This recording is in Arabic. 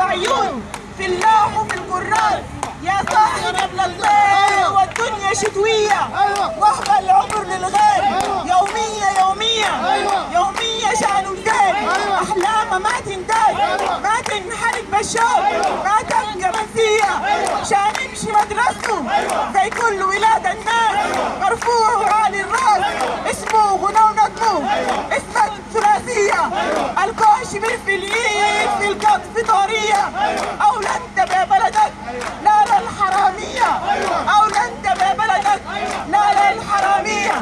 عيون في اللوح وفي الكراس يا صاحب الغير والدنيا شتوية. وهب العمر للغير يومية يومية. يومية شأن الدين. أحلام ما تنتهي ما تنحرق بالشوق ما تبقى منسية شان يمشي مدرسته. زي كل ولاد الناس. العنصرية أو لن تبيع بلدك نار الحرامية أو لن تبيع بلدك لا للحرامية